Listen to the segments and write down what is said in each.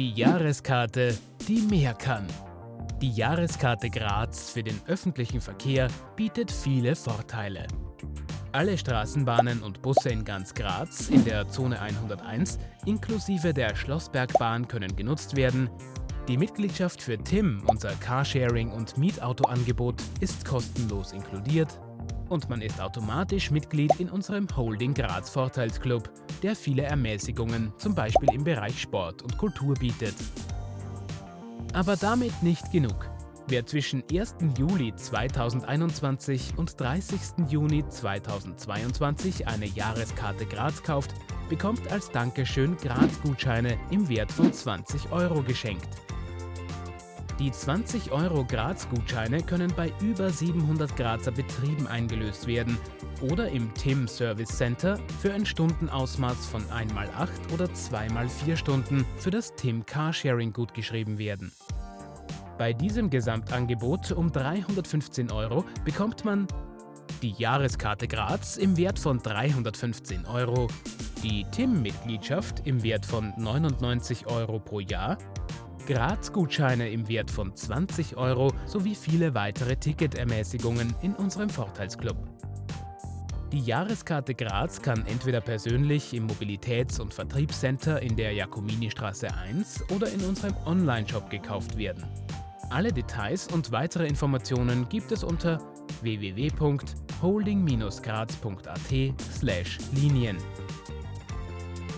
Die Jahreskarte, die mehr kann. Die Jahreskarte Graz für den öffentlichen Verkehr bietet viele Vorteile. Alle Straßenbahnen und Busse in ganz Graz in der Zone 101 inklusive der Schlossbergbahn können genutzt werden. Die Mitgliedschaft für TIM, unser Carsharing- und Mietautoangebot, ist kostenlos inkludiert und man ist automatisch Mitglied in unserem Holding Graz Vorteilsclub, der viele Ermäßigungen, zum Beispiel im Bereich Sport und Kultur bietet. Aber damit nicht genug. Wer zwischen 1. Juli 2021 und 30. Juni 2022 eine Jahreskarte Graz kauft, bekommt als Dankeschön Graz-Gutscheine im Wert von 20 Euro geschenkt. Die 20 Euro Graz-Gutscheine können bei über 700 Grazer Betrieben eingelöst werden oder im TIM Service Center für ein Stundenausmaß von 1x8 oder 2x4 Stunden für das TIM Carsharing gutgeschrieben werden. Bei diesem Gesamtangebot um 315 Euro bekommt man die Jahreskarte Graz im Wert von 315 Euro, die TIM-Mitgliedschaft im Wert von 99 Euro pro Jahr, Graz-Gutscheine im Wert von 20 Euro sowie viele weitere Ticketermäßigungen in unserem Vorteilsclub. Die Jahreskarte Graz kann entweder persönlich im Mobilitäts- und Vertriebscenter in der Jakomini-Straße 1 oder in unserem Online-Shop gekauft werden. Alle Details und weitere Informationen gibt es unter www.holding-graz.at/linien.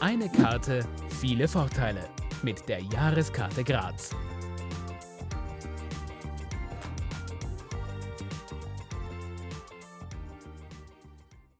Eine Karte, viele Vorteile mit der Jahreskarte Graz.